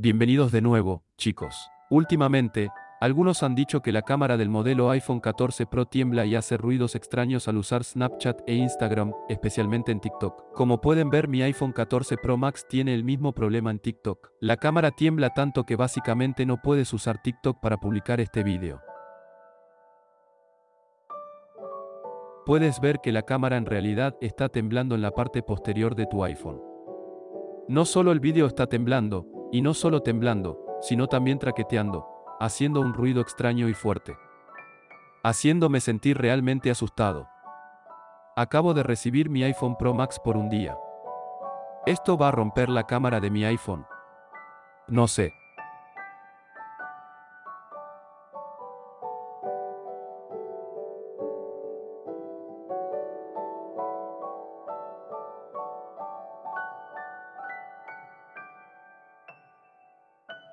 Bienvenidos de nuevo, chicos. Últimamente, algunos han dicho que la cámara del modelo iPhone 14 Pro tiembla y hace ruidos extraños al usar Snapchat e Instagram, especialmente en TikTok. Como pueden ver mi iPhone 14 Pro Max tiene el mismo problema en TikTok. La cámara tiembla tanto que básicamente no puedes usar TikTok para publicar este vídeo. Puedes ver que la cámara en realidad está temblando en la parte posterior de tu iPhone. No solo el vídeo está temblando, y no solo temblando, sino también traqueteando, haciendo un ruido extraño y fuerte. Haciéndome sentir realmente asustado. Acabo de recibir mi iPhone Pro Max por un día. ¿Esto va a romper la cámara de mi iPhone? No sé.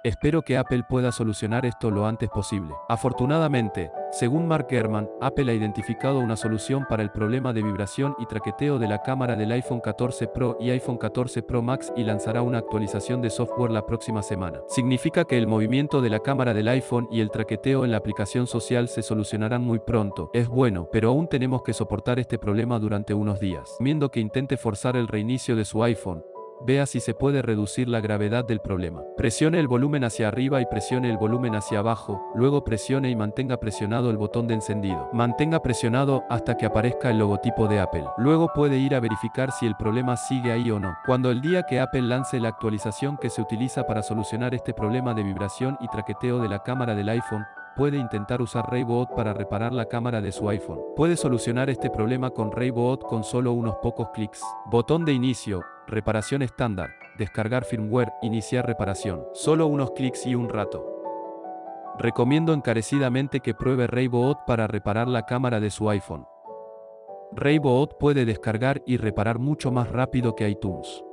Espero que Apple pueda solucionar esto lo antes posible. Afortunadamente, según Mark Gurman, Apple ha identificado una solución para el problema de vibración y traqueteo de la cámara del iPhone 14 Pro y iPhone 14 Pro Max y lanzará una actualización de software la próxima semana. Significa que el movimiento de la cámara del iPhone y el traqueteo en la aplicación social se solucionarán muy pronto. Es bueno, pero aún tenemos que soportar este problema durante unos días. Viendo que intente forzar el reinicio de su iPhone, Vea si se puede reducir la gravedad del problema. Presione el volumen hacia arriba y presione el volumen hacia abajo, luego presione y mantenga presionado el botón de encendido. Mantenga presionado hasta que aparezca el logotipo de Apple. Luego puede ir a verificar si el problema sigue ahí o no. Cuando el día que Apple lance la actualización que se utiliza para solucionar este problema de vibración y traqueteo de la cámara del iPhone, puede intentar usar Raybot para reparar la cámara de su iPhone. Puede solucionar este problema con Raybot con solo unos pocos clics. Botón de inicio, reparación estándar, descargar firmware, iniciar reparación. Solo unos clics y un rato. Recomiendo encarecidamente que pruebe Raybot para reparar la cámara de su iPhone. Raybot puede descargar y reparar mucho más rápido que iTunes.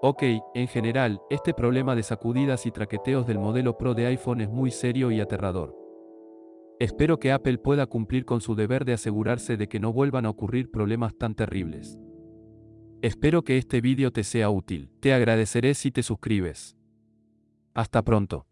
Ok, en general, este problema de sacudidas y traqueteos del modelo Pro de iPhone es muy serio y aterrador. Espero que Apple pueda cumplir con su deber de asegurarse de que no vuelvan a ocurrir problemas tan terribles. Espero que este vídeo te sea útil. Te agradeceré si te suscribes. Hasta pronto.